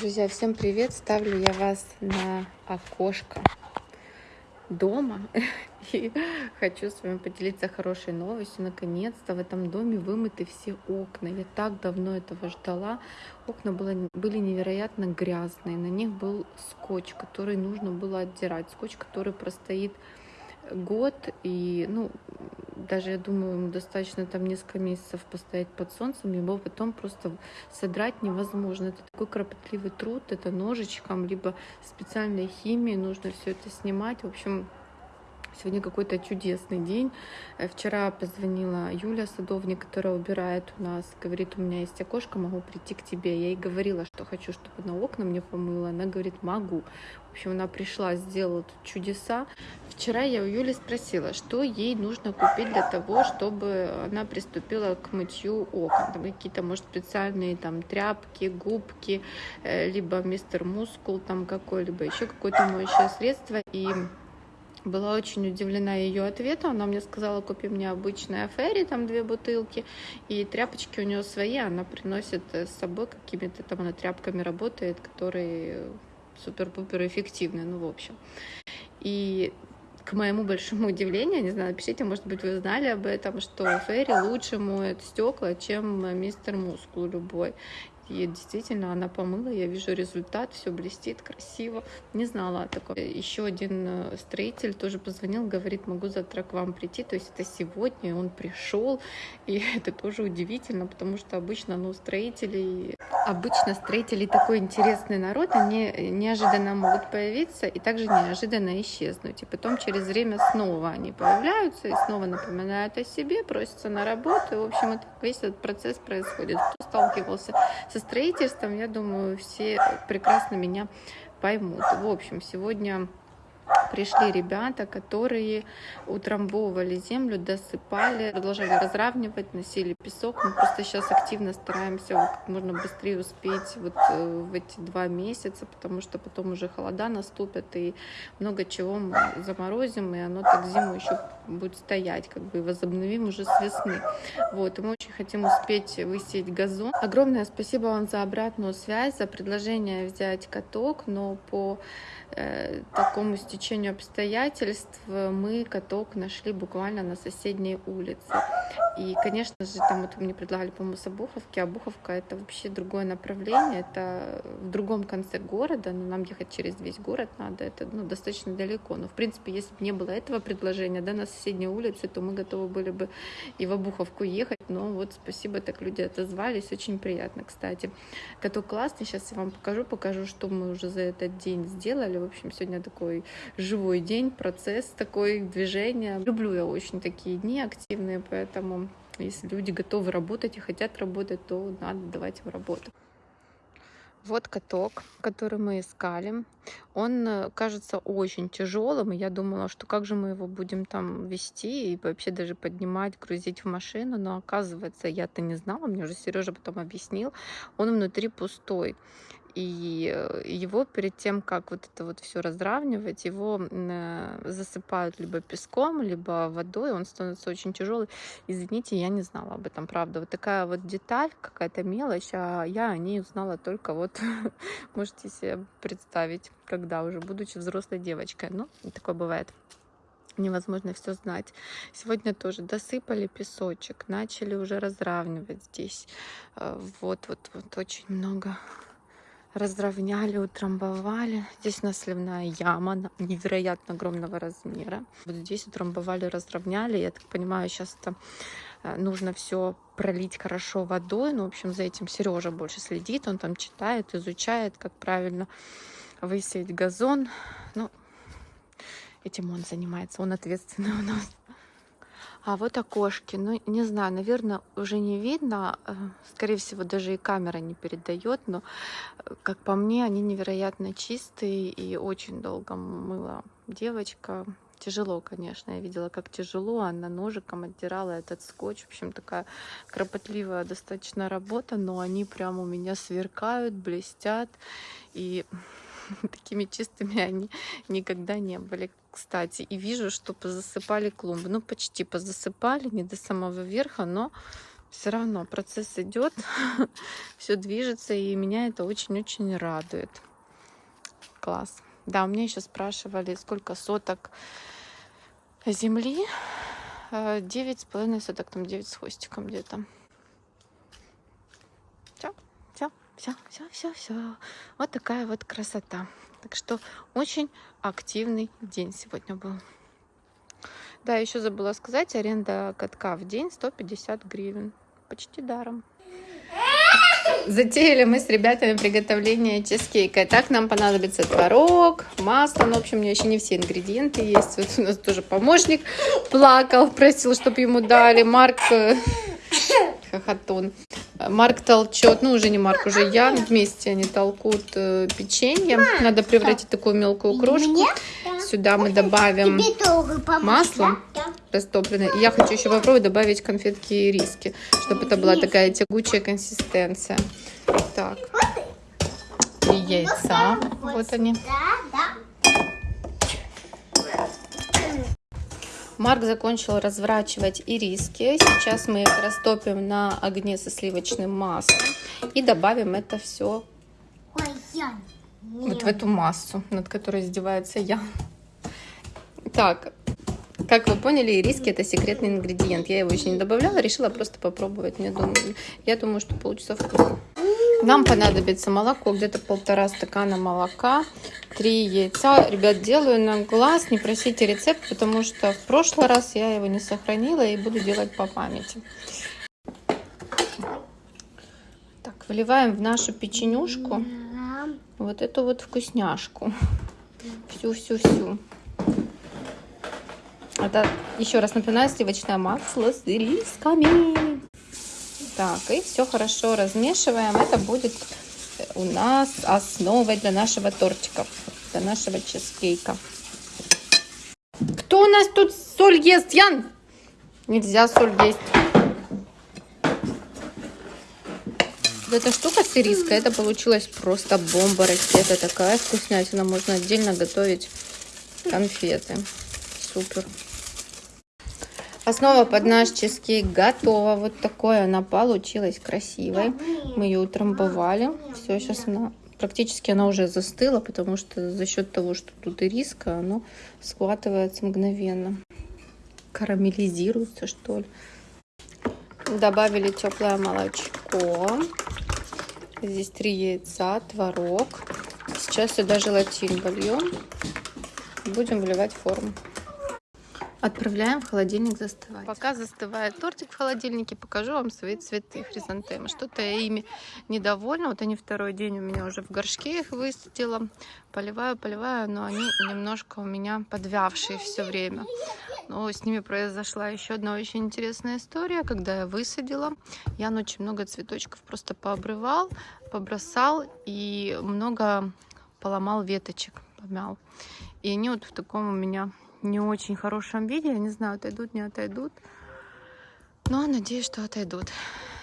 Друзья, всем привет! Ставлю я вас на окошко дома и хочу с вами поделиться хорошей новостью. Наконец-то в этом доме вымыты все окна. Я так давно этого ждала. Окна было, были невероятно грязные. На них был скотч, который нужно было отдирать. Скотч, который простоит год и ну даже я думаю ему достаточно там несколько месяцев постоять под солнцем его потом просто содрать невозможно. Это такой кропотливый труд это ножичком либо специальной химией нужно все это снимать. В общем Сегодня какой-то чудесный день. Э, вчера позвонила Юля Садовник, которая убирает у нас. Говорит, у меня есть окошко, могу прийти к тебе. Я ей говорила, что хочу, чтобы она окна мне помыла. Она говорит, могу. В общем, она пришла, сделала тут чудеса. Вчера я у Юли спросила, что ей нужно купить для того, чтобы она приступила к мытью окон. Там какие-то, может, специальные там тряпки, губки, э, либо мистер мускул там какой-либо, еще какое-то моющее средство. И была очень удивлена ее ответом. Она мне сказала, купи мне обычные афери, там две бутылки, и тряпочки у нее свои, она приносит с собой какими-то там, она тряпками работает, которые супер-пупер эффективны, ну, в общем. И к моему большому удивлению, не знаю, напишите, может быть, вы знали об этом, что Ферри лучше моет стекла, чем мистер Мускул любой. И действительно, она помыла, я вижу результат, все блестит красиво. Не знала о таком. Еще один э, строитель тоже позвонил, говорит, могу завтра к вам прийти. То есть это сегодня, он пришел. И это тоже удивительно, потому что обычно, ну, строители, обычно строители такой интересный народ, они неожиданно могут появиться и также неожиданно исчезнуть. И потом через время снова они появляются и снова напоминают о себе, просятся на работу. И, в общем, это, весь этот процесс происходит. Кто сталкивался со строительством, я думаю, все прекрасно меня поймут. В общем, сегодня пришли ребята, которые утрамбовывали землю, досыпали, продолжали разравнивать, носили песок. Мы просто сейчас активно стараемся как можно быстрее успеть вот э, в эти два месяца, потому что потом уже холода наступят и много чего мы заморозим, и оно так зиму еще будет стоять, как бы возобновим уже с весны. Вот, и мы очень хотим успеть высеять газон. Огромное спасибо вам за обратную связь, за предложение взять каток, но по э, такому стечению обстоятельств мы каток нашли буквально на соседней улице. И, конечно же, там вот мне предлагали, по-моему, с Обуховки. Обуховка — это вообще другое направление, это в другом конце города, но нам ехать через весь город надо, это ну, достаточно далеко. Но, в принципе, если бы не было этого предложения, да, на соседней улице, то мы готовы были бы и в Обуховку ехать, но вот спасибо, так люди отозвались, очень приятно, кстати. Каток классный, сейчас я вам покажу, покажу, что мы уже за этот день сделали. В общем, сегодня такой живой день, процесс такой, движение. Люблю я очень такие дни активные, поэтому если люди готовы работать и хотят работать, то надо давать им работу. Вот каток, который мы искали. Он э, кажется очень тяжелым, и я думала, что как же мы его будем там вести и вообще даже поднимать, грузить в машину, но оказывается, я-то не знала, мне уже Сережа потом объяснил, он внутри пустой и э, его перед тем, как вот это вот все разравнивать, его э, засыпают либо песком, либо водой, он становится очень тяжелый. Извините, я не знала об этом, правда. Вот такая вот деталь, какая-то мелочь, а я о ней узнала только вот, можете себе представить, когда уже, будучи взрослой девочкой. Ну, такое бывает невозможно все знать. Сегодня тоже досыпали песочек, начали уже разравнивать здесь. Э, вот, вот, вот очень много разровняли, утрамбовали. Здесь у нас сливная яма невероятно огромного размера. Вот здесь утрамбовали, разровняли. Я так понимаю, сейчас это э, нужно все пролить хорошо водой. Ну, в общем, за этим Сережа больше следит. Он там читает, изучает, как правильно высеять газон. Ну, этим он занимается. Он ответственный у нас. А вот окошки, ну не знаю, наверное, уже не видно, э, скорее всего, даже и камера не передает, но, э, как по мне, они невероятно чистые и очень долго мыла девочка. Тяжело, конечно, я видела, как тяжело, она ножиком отдирала этот скотч. В общем, такая кропотливая достаточно работа, но они прям у меня сверкают, блестят. И такими чистыми они никогда не были, кстати. И вижу, что позасыпали клумбы. Ну, почти позасыпали, не до самого верха, но все равно процесс идет, все движется, и меня это очень-очень радует. Класс. Да, у меня еще спрашивали, сколько соток земли. Э, девять с половиной соток, там девять с хвостиком где-то. Все, все, все, все, все. Вот такая вот красота. Так что очень активный день сегодня был. Да, еще забыла сказать, аренда катка в день 150 гривен. Почти даром. Затеяли мы с ребятами приготовление чизкейка. Так нам понадобится творог, масло. Ну, в общем, у меня еще не все ингредиенты есть. Вот у нас тоже помощник плакал, просил, чтобы ему дали. Марк э, хохотун. Марк толчет, ну уже не Марк, уже я. Вместе они толкут э, печенье. Надо превратить такую мелкую крошку. Сюда мы добавим масло растопленное. И я хочу еще попробовать добавить конфетки и риски, чтобы это была такая тягучая консистенция. Так. И яйца. Вот они. Марк закончил разворачивать ириски. Сейчас мы их растопим на огне со сливочным маслом и добавим это все вот в эту массу, над которой издевается я. Так, как вы поняли, ириски это секретный ингредиент. Я его еще не добавляла, решила просто попробовать. Мне думаю, я думаю, что получится вкусно. Нам понадобится молоко, где-то полтора стакана молока, три яйца. Ребят, делаю на глаз, не просите рецепт, потому что в прошлый раз я его не сохранила и буду делать по памяти. Так, выливаем в нашу печенюшку вот эту вот вкусняшку. Всю-всю-всю. Это, еще раз напоминаю, сливочное масло с ирисками. Так, и все хорошо размешиваем. Это будет у нас основой для нашего тортика, для нашего чизкейка. Кто у нас тут соль ест, Ян? Нельзя соль есть. Вот эта штука с это получилось просто бомба ракета. Такая вкуснятина. Можно отдельно готовить конфеты. Супер. Основа под наш чизкейк готова. Вот такой она получилась красивой. Мы ее утрамбовали. Все, сейчас она практически она уже застыла, потому что за счет того, что тут и риска, оно схватывается мгновенно. Карамелизируется, что ли. Добавили теплое молочко. Здесь три яйца, творог. Сейчас сюда желатин вольем. Будем вливать форму. Отправляем в холодильник застывать. Пока застывает тортик в холодильнике, покажу вам свои цветы хризантемы. Что-то я ими недовольна. Вот они второй день у меня уже в горшке их высадила. Поливаю, поливаю, но они немножко у меня подвявшие все время. Но с ними произошла еще одна очень интересная история. Когда я высадила, я очень много цветочков просто пообрывал, побросал и много поломал веточек, помял. И они вот в таком у меня не очень хорошем виде. Я не знаю, отойдут, не отойдут. Но надеюсь, что отойдут.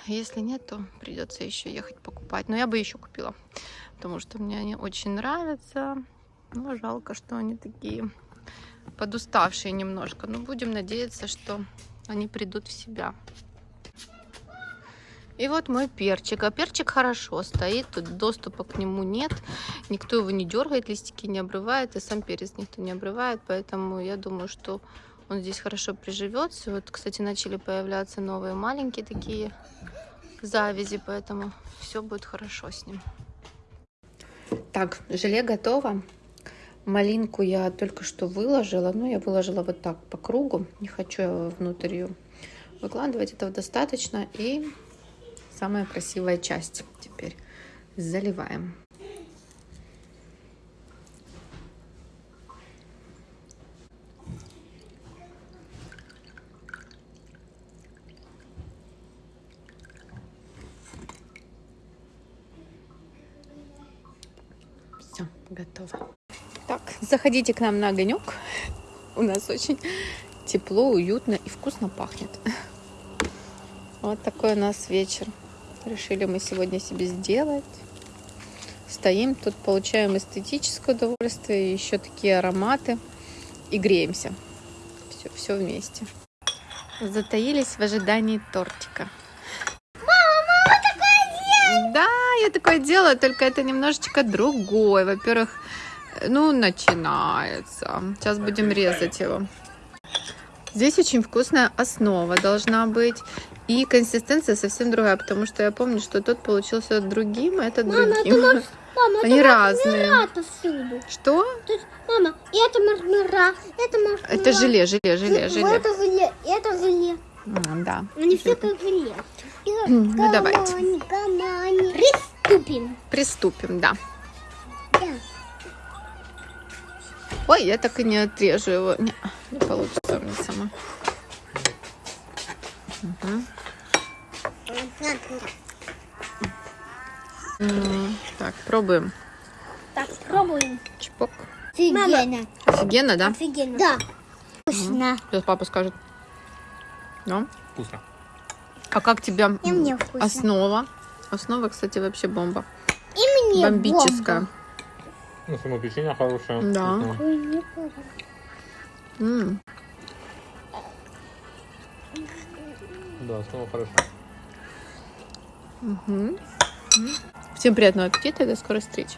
Если нет, то придется еще ехать покупать. Но я бы еще купила, потому что мне они очень нравятся. Но жалко, что они такие подуставшие немножко. Но будем надеяться, что они придут в себя. И вот мой перчик. А перчик хорошо стоит, тут доступа к нему нет. Никто его не дергает, листики не обрывает, и сам перец никто не обрывает. Поэтому я думаю, что он здесь хорошо приживется. Вот, кстати, начали появляться новые маленькие такие завязи, поэтому все будет хорошо с ним. Так, желе готово. Малинку я только что выложила. Ну, я выложила вот так по кругу. Не хочу я внутрь ее выкладывать. Этого достаточно. И самая красивая часть. Теперь заливаем. Все, готово. Так, заходите к нам на огонек. У нас очень тепло, уютно и вкусно пахнет. Вот такой у нас вечер решили мы сегодня себе сделать. Стоим тут, получаем эстетическое удовольствие, еще такие ароматы и греемся. Все, все вместе. Затаились в ожидании тортика. я такое делаю, только это немножечко другой. Во-первых, ну, начинается. Сейчас будем резать его. Здесь очень вкусная основа должна быть. И консистенция совсем другая, потому что я помню, что тот получился другим, а этот Мама, другим. это. Мама, Они это разные. Что? Тут, мама, это мармелад, это мармелад. Это желе, желе, желе, Вот желе. Это желе, это желе. М, Да. Они все как желе. Ну, давайте. гамани, гамани. Приступим. Приступим, да. Да. Ой, я так и не отрежу его. Не, не получится мне сама. М, Так, пробуем. Так, пробуем. Чпок. Офигенно. Офигенно, да? Офигенно. Да. Вкусно. Сейчас папа скажет. Да? Вкусно. А как тебе И мне вкусно. основа? Основа, кстати, вообще бомба. И мне Бомбическая. бомба. Ну, само печенье хорошее. Да. помню. М, Да, снова хорошо. М. Всем приятного аппетита и до скорой встречи.